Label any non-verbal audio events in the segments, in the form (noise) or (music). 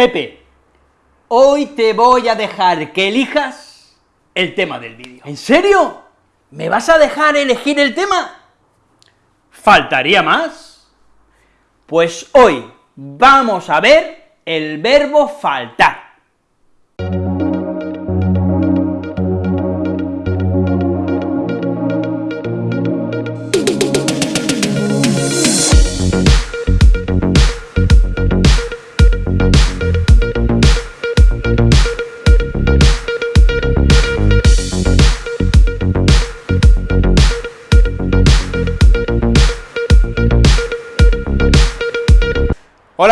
Pepe, hoy te voy a dejar que elijas el tema del vídeo. ¿En serio? ¿Me vas a dejar elegir el tema? ¿Faltaría más? Pues hoy vamos a ver el verbo faltar.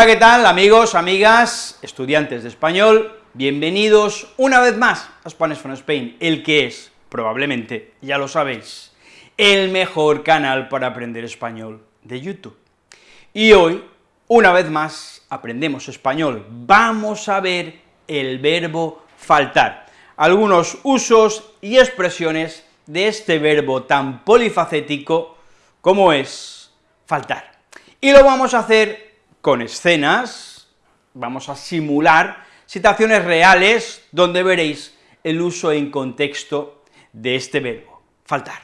¿Qué tal, amigos, amigas, estudiantes de español? Bienvenidos una vez más a Spanish from Spain, el que es, probablemente, ya lo sabéis, el mejor canal para aprender español de YouTube. Y hoy, una vez más, aprendemos español. Vamos a ver el verbo faltar, algunos usos y expresiones de este verbo tan polifacético como es faltar. Y lo vamos a hacer con escenas, vamos a simular situaciones reales donde veréis el uso en contexto de este verbo, faltar.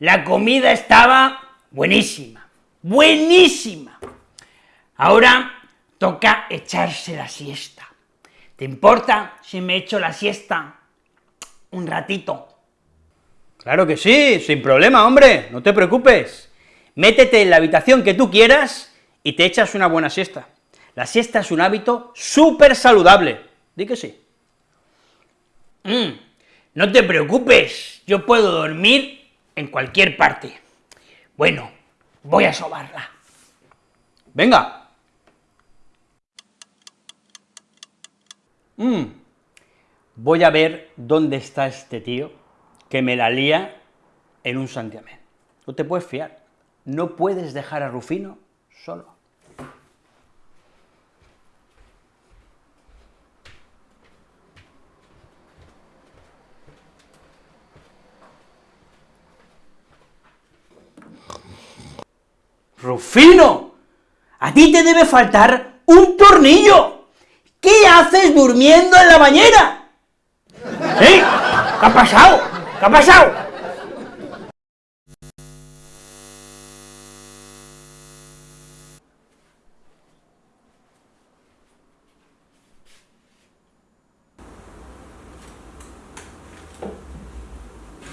La comida estaba buenísima, buenísima. Ahora toca echarse la siesta. ¿Te importa si me echo la siesta un ratito? Claro que sí, sin problema, hombre, no te preocupes. Métete en la habitación que tú quieras y te echas una buena siesta. La siesta es un hábito súper saludable, di que sí. Mm, no te preocupes, yo puedo dormir en cualquier parte. Bueno, voy a sobarla. Venga, Mm. voy a ver dónde está este tío que me la lía en un santiamén. No te puedes fiar, no puedes dejar a Rufino solo. ¡Rufino! ¡A ti te debe faltar un tornillo! ¿Qué haces durmiendo en la bañera? ¿Eh? ¿Qué ha pasado? ¿Qué ha pasado?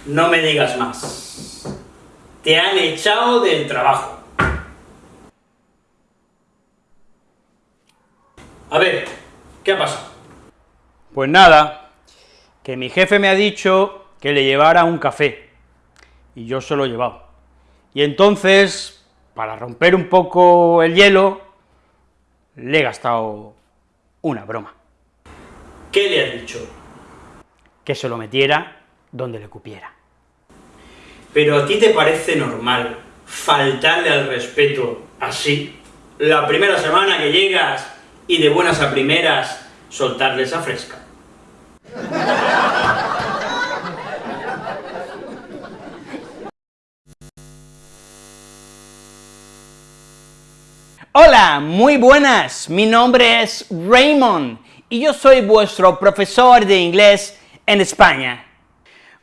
No me digas más. Te han echado del trabajo. A ver, ¿Qué ha pasado? Pues nada, que mi jefe me ha dicho que le llevara un café, y yo se lo he llevado. Y entonces, para romper un poco el hielo, le he gastado una broma. ¿Qué le has dicho? Que se lo metiera donde le cupiera. Pero ¿a ti te parece normal faltarle al respeto así? La primera semana que llegas y de buenas a primeras soltarles a fresca. Hola, muy buenas, mi nombre es Raymond y yo soy vuestro profesor de inglés en España.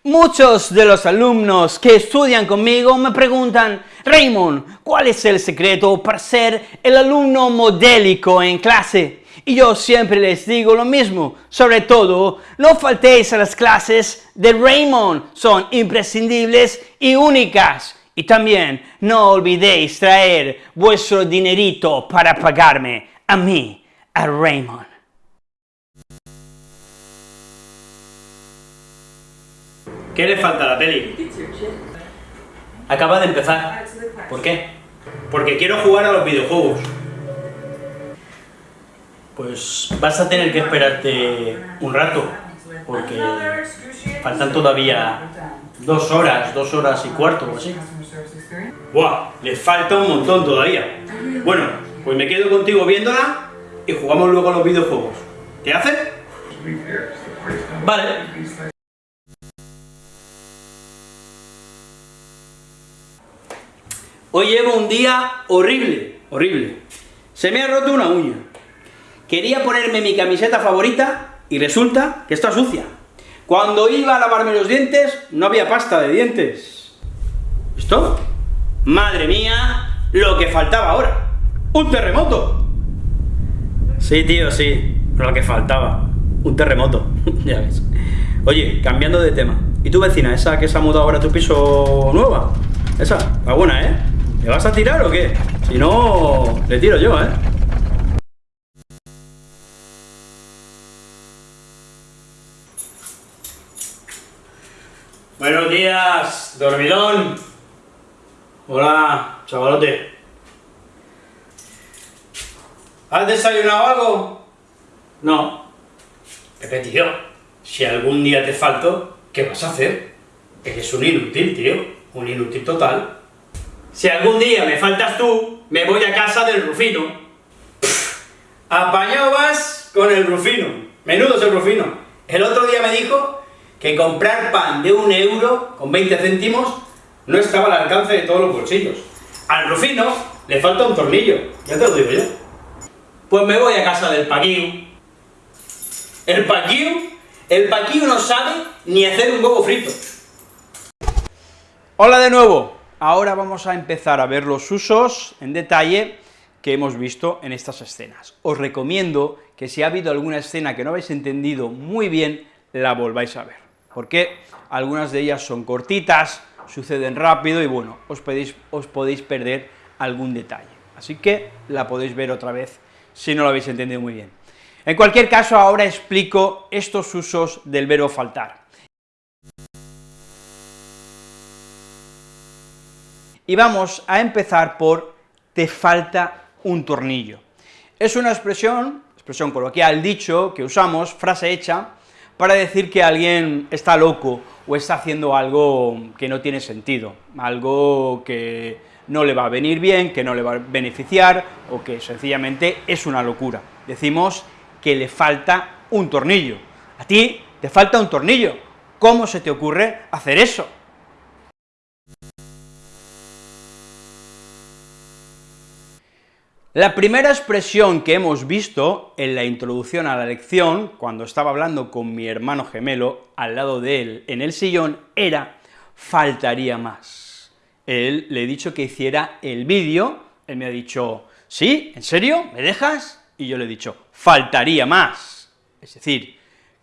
Muchos de los alumnos que estudian conmigo me preguntan, Raymond, ¿cuál es el secreto para ser el alumno modélico en clase? Y yo siempre les digo lo mismo, sobre todo, no faltéis a las clases de Raymond, son imprescindibles y únicas. Y también no olvidéis traer vuestro dinerito para pagarme a mí, a Raymond. ¿Qué le falta a la peli? Acaba de empezar. ¿Por qué? Porque quiero jugar a los videojuegos. Pues vas a tener que esperarte un rato, porque faltan todavía dos horas, dos horas y cuarto o así. ¡Buah! Le falta un montón todavía. Bueno, pues me quedo contigo viéndola y jugamos luego a los videojuegos. ¿Te hace? Vale. Hoy llevo un día horrible, horrible. Se me ha roto una uña. Quería ponerme mi camiseta favorita y resulta que está sucia. Cuando iba a lavarme los dientes, no había pasta de dientes. ¿Esto? Madre mía, lo que faltaba ahora. ¡Un terremoto! Sí, tío, sí, lo que faltaba. Un terremoto, (laughs) ya ves. Oye, cambiando de tema. ¿Y tu vecina, esa que se ha mudado ahora a tu piso nueva? Esa, está buena, ¿eh? ¿Me vas a tirar o qué? Si no, le tiro yo, ¿eh? Buenos días, dormidón. Hola, chavalote. ¿Has desayunado algo? No. Pepe, tío, si algún día te falto, ¿qué vas a hacer? Eres un inútil, tío, un inútil total. Si algún día me faltas tú, me voy a casa del Rufino. apañado vas con el Rufino. Menudo es el Rufino. El otro día me dijo que comprar pan de un euro con 20 céntimos no estaba al alcance de todos los bolsillos. Al Rufino le falta un tornillo, ya te lo digo yo. Pues me voy a casa del Paquiu. El Paquiu, el Paquiu no sabe ni hacer un huevo frito. Hola de nuevo, ahora vamos a empezar a ver los usos en detalle que hemos visto en estas escenas. Os recomiendo que si ha habido alguna escena que no habéis entendido muy bien, la volváis a ver, porque algunas de ellas son cortitas, suceden rápido y bueno, os podéis, perder algún detalle. Así que la podéis ver otra vez si no lo habéis entendido muy bien. En cualquier caso, ahora explico estos usos del verbo faltar. Y vamos a empezar por te falta un tornillo. Es una expresión, expresión coloquial, dicho, que usamos, frase hecha, para decir que alguien está loco o está haciendo algo que no tiene sentido, algo que no le va a venir bien, que no le va a beneficiar, o que sencillamente es una locura. Decimos que le falta un tornillo. A ti te falta un tornillo. ¿Cómo se te ocurre hacer eso? La primera expresión que hemos visto en la introducción a la lección, cuando estaba hablando con mi hermano gemelo al lado de él en el sillón, era faltaría más. Él le he dicho que hiciera el vídeo, él me ha dicho, ¿sí? ¿En serio? ¿Me dejas? Y yo le he dicho, faltaría más. Es decir,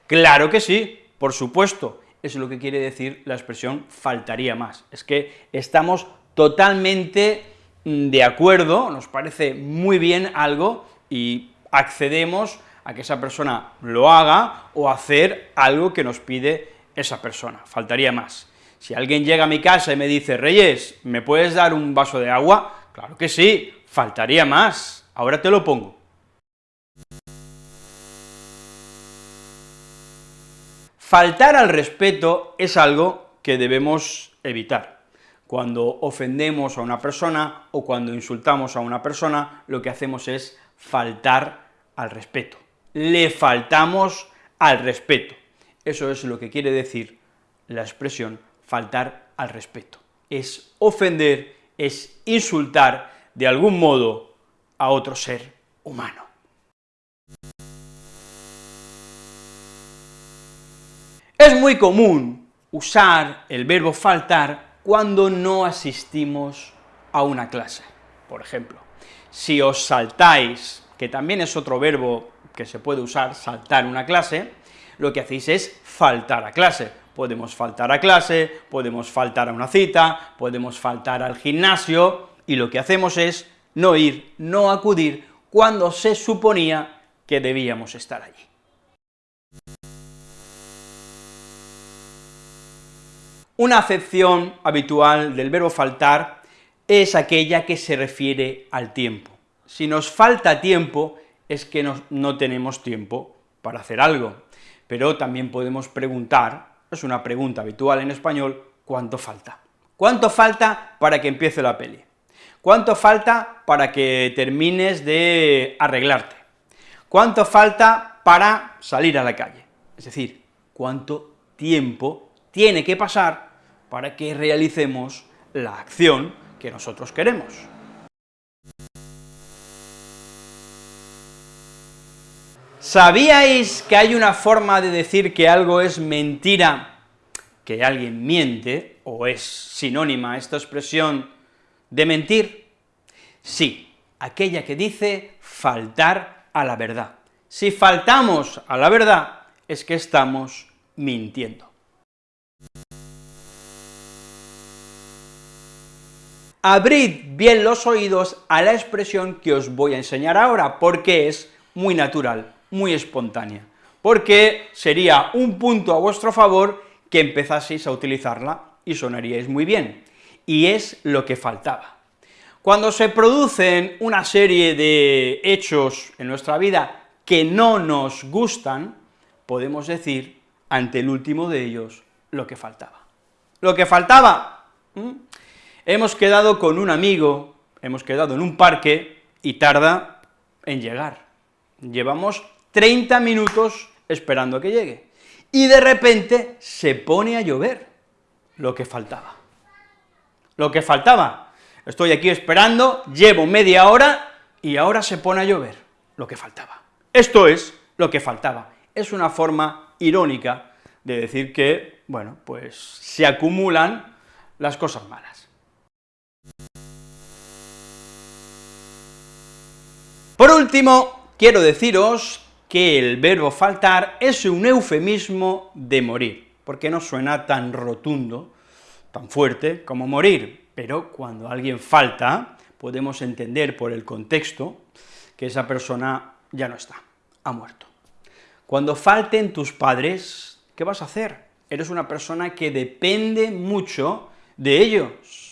claro que sí, por supuesto, es lo que quiere decir la expresión faltaría más. Es que estamos totalmente de acuerdo, nos parece muy bien algo y accedemos a que esa persona lo haga o hacer algo que nos pide esa persona, faltaría más. Si alguien llega a mi casa y me dice, Reyes, ¿me puedes dar un vaso de agua? Claro que sí, faltaría más, ahora te lo pongo. Faltar al respeto es algo que debemos evitar. Cuando ofendemos a una persona o cuando insultamos a una persona, lo que hacemos es faltar al respeto. Le faltamos al respeto. Eso es lo que quiere decir la expresión faltar al respeto. Es ofender, es insultar de algún modo a otro ser humano. Es muy común usar el verbo faltar cuando no asistimos a una clase. Por ejemplo, si os saltáis, que también es otro verbo que se puede usar, saltar una clase, lo que hacéis es faltar a clase. Podemos faltar a clase, podemos faltar a una cita, podemos faltar al gimnasio, y lo que hacemos es no ir, no acudir, cuando se suponía que debíamos estar allí. Una acepción habitual del verbo faltar es aquella que se refiere al tiempo. Si nos falta tiempo, es que no, tenemos tiempo para hacer algo. Pero también podemos preguntar, es una pregunta habitual en español, ¿cuánto falta? ¿Cuánto falta para que empiece la peli? ¿Cuánto falta para que termines de arreglarte? ¿Cuánto falta para salir a la calle? Es decir, ¿cuánto tiempo tiene que pasar para que realicemos la acción que nosotros queremos. ¿Sabíais que hay una forma de decir que algo es mentira, que alguien miente, o es sinónima esta expresión de mentir? Sí, aquella que dice faltar a la verdad. Si faltamos a la verdad, es que estamos mintiendo. Abrid bien los oídos a la expresión que os voy a enseñar ahora, porque es muy natural, muy espontánea, porque sería un punto a vuestro favor que empezaseis a utilizarla y sonaríais muy bien, y es lo que faltaba. Cuando se producen una serie de hechos en nuestra vida que no nos gustan, podemos decir, ante el último de ellos, lo que faltaba. Lo que faltaba, hemos quedado con un amigo, hemos quedado en un parque, y tarda en llegar. Llevamos 30 minutos esperando a que llegue, y de repente se pone a llover, lo que faltaba. Lo que faltaba, estoy aquí esperando, llevo media hora, y ahora se pone a llover, lo que faltaba. Esto es lo que faltaba. Es una forma irónica de decir que, bueno, pues se acumulan las cosas malas. Por último, quiero deciros que el verbo faltar es un eufemismo de morir, porque no suena tan rotundo, tan fuerte como morir, pero cuando alguien falta, podemos entender por el contexto que esa persona ya no está, ha muerto. Cuando falten tus padres, ¿qué vas a hacer? Eres una persona que depende mucho de ellos,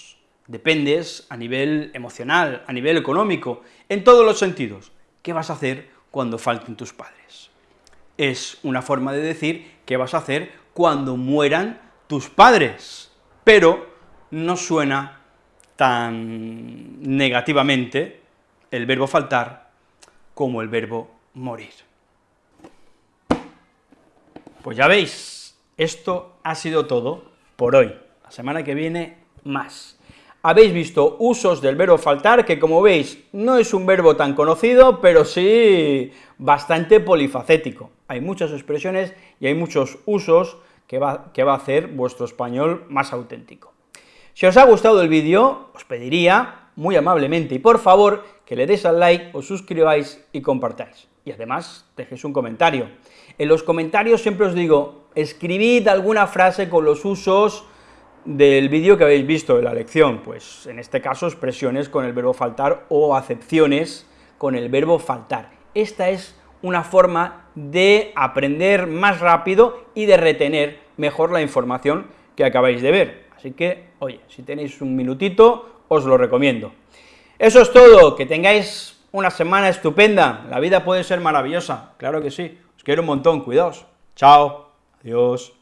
dependes a nivel emocional, a nivel económico, en todos los sentidos. ¿Qué vas a hacer cuando falten tus padres? Es una forma de decir qué vas a hacer cuando mueran tus padres, pero no suena tan negativamente el verbo faltar como el verbo morir. Pues ya veis, esto ha sido todo por hoy. La semana que viene, más habéis visto usos del verbo faltar, que como veis, no es un verbo tan conocido, pero sí bastante polifacético. Hay muchas expresiones y hay muchos usos que va, que va a hacer vuestro español más auténtico. Si os ha gustado el vídeo, os pediría, muy amablemente y por favor, que le deis al like, os suscribáis y compartáis. Y además, dejéis un comentario. En los comentarios siempre os digo, escribid alguna frase con los usos del vídeo que habéis visto de la lección, pues en este caso expresiones con el verbo faltar o acepciones con el verbo faltar. Esta es una forma de aprender más rápido y de retener mejor la información que acabáis de ver. Así que, oye, si tenéis un minutito, os lo recomiendo. Eso es todo, que tengáis una semana estupenda, la vida puede ser maravillosa, claro que sí, os quiero un montón, cuidaos, chao, adiós.